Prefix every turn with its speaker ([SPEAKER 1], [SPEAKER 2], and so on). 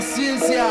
[SPEAKER 1] ciência.